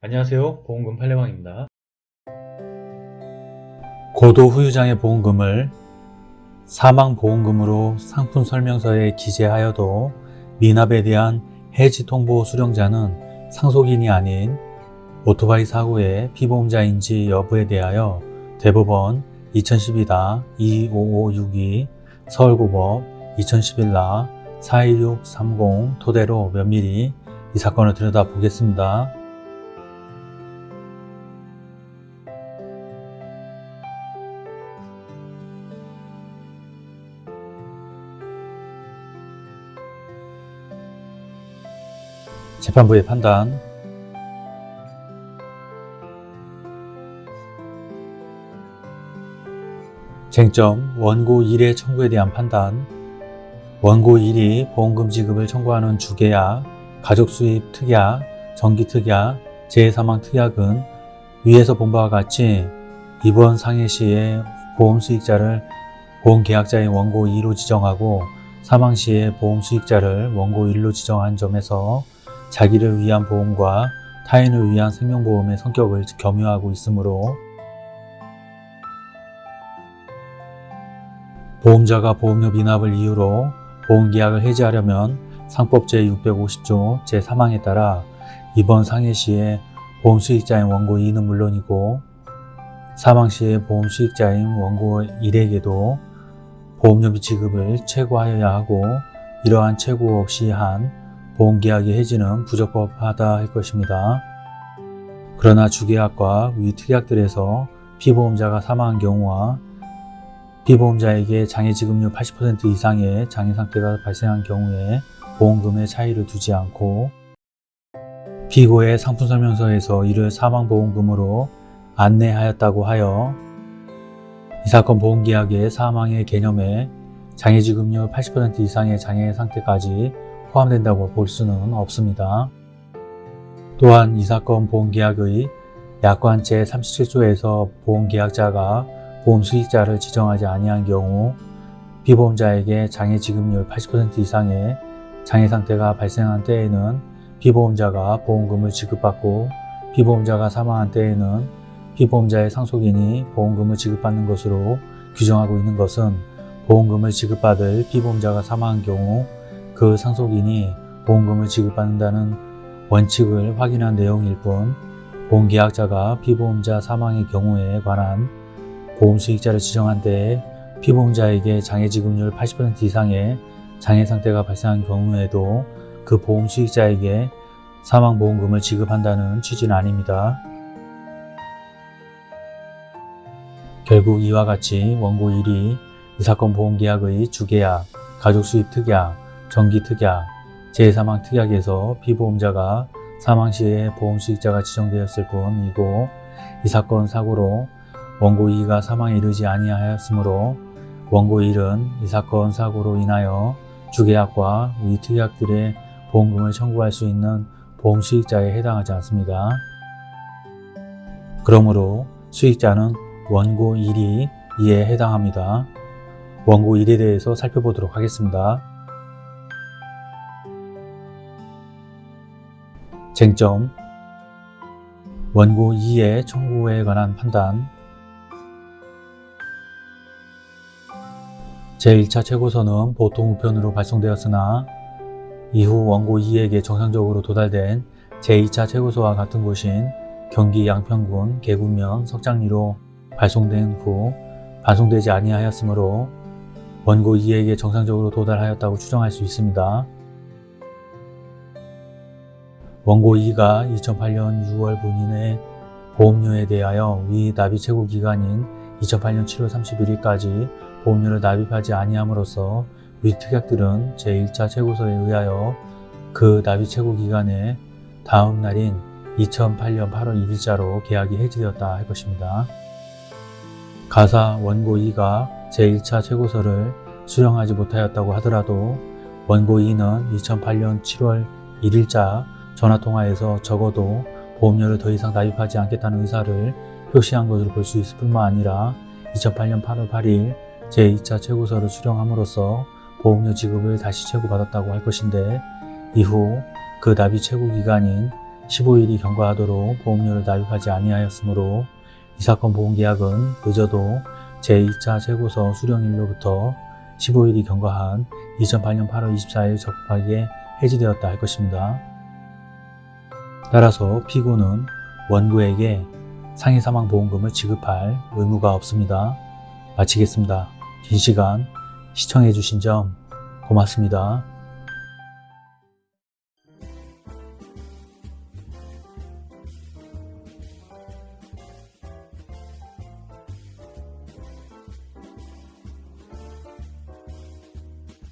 안녕하세요 보험금 팔례방입니다 고도 후유장의 보험금을 사망보험금으로 상품 설명서에 기재하여도 미납에 대한 해지 통보 수령자는 상속인이 아닌 오토바이 사고의 피보험자인지 여부에 대하여 대법원 2012-25562 서울고법 2011-41630 토대로 면밀히 이 사건을 들여다보겠습니다. 재판부의 판단. 쟁점 원고 1의 청구에 대한 판단. 원고 1이 보험금 지급을 청구하는 주계약, 가족수입 특약, 정기특약, 재해사망 특약은 위에서 본 바와 같이 이번 상해 시에 보험 수익자를 보험계약자인 원고 2로 지정하고 사망 시에 보험 수익자를 원고 1로 지정한 점에서 자기를 위한 보험과 타인을 위한 생명보험의 성격을 겸유하고 있으므로 보험자가 보험료 미납을 이유로 보험계약을 해지하려면 상법 제650조 제3항에 따라 이번 상해 시에 보험 수익자인 원고 2는 물론이고 사망 시에 보험 수익자인 원고 1에게도 보험료비 지급을 최고하여야 하고 이러한 최고 없이 한 보험계약의 해지는 부적법하다 할 것입니다. 그러나 주계약과 위 특약들에서 피보험자가 사망한 경우와 피보험자에게 장애지급률 80% 이상의 장애상태가 발생한 경우에 보험금의 차이를 두지 않고 피고의 상품설명서에서 이를 사망보험금으로 안내하였다고 하여 이 사건 보험계약의 사망의 개념에 장애지급률 80% 이상의 장애 상태까지 포함된다고 볼 수는 없습니다. 또한 이 사건 보험계약의 약관 제37조에서 보험계약자가 보험 수익자를 지정하지 아니한 경우 피보험자에게 장애지급률 80% 이상의 장애상태가 발생한 때에는 피보험자가 보험금을 지급받고 피보험자가 사망한 때에는 피보험자의 상속인이 보험금을 지급받는 것으로 규정하고 있는 것은 보험금을 지급받을 피보험자가 사망한 경우 그 상속인이 보험금을 지급받는다는 원칙을 확인한 내용일 뿐 보험계약자가 피보험자 사망의 경우에 관한 보험수익자를 지정한 때에 피보험자에게 장애지급률 80% 이상의 장애 상태가 발생한 경우에도 그 보험수익자에게 사망보험금을 지급한다는 취지는 아닙니다. 결국 이와 같이 원고 1이 이 사건 보험계약의 주계약, 가족수입 특약, 정기특약, 재해사망 특약에서 피보험자가 사망 시에 보험수익자가 지정되었을 뿐이고 이 사건 사고로 원고 2가 사망에 이르지 아니하였으므로 원고 1은 이 사건 사고로 인하여 주계약과 위 특약들의 보험금을 청구할 수 있는 보험수익자에 해당하지 않습니다. 그러므로 수익자는 원고 1이 이에 해당합니다. 원고 1에 대해서 살펴보도록 하겠습니다. 쟁점 원고 2의 청구에 관한 판단 제1차 최고서는 보통 우편으로 발송되었으나 이후 원고 2에게 정상적으로 도달된 제2차 최고서와 같은 곳인 경기 양평군 계군면 석장리로 발송된 후 발송되지 아니하였으므로 원고 2에게 정상적으로 도달하였다고 추정할 수 있습니다. 원고 2가 2008년 6월 본인의 보험료에 대하여 위 납입 최고 기간인 2008년 7월 31일까지 보험료를 납입하지 아니함으로써 위 특약들은 제1차 최고서에 의하여 그 납입 최고 기간의 다음 날인 2008년 8월 1일자로 계약이 해지되었다 할 것입니다. 가사 원고 2가 제1차 최고서를 수령하지 못하였다고 하더라도 원고 2는 2008년 7월 1일자 전화통화에서 적어도 보험료를 더 이상 납입하지 않겠다는 의사를 표시한 것으로 볼 수 있을 뿐만 아니라 2008년 8월 8일 제2차 최고서를 수령함으로써 보험료 지급을 다시 최고받았다고 할 것인데 이후 그 납입 최고 기간인 15일이 경과하도록 보험료를 납입하지 아니하였으므로 이 사건 보험계약은 늦어도 제2차 재고서 수령일로부터 15일이 경과한 2008년 8월 24일 적합하게 해지되었다 할 것입니다. 따라서 피고는 원고에게 상해사망보험금을 지급할 의무가 없습니다. 마치겠습니다. 긴 시간 시청해주신 점 고맙습니다.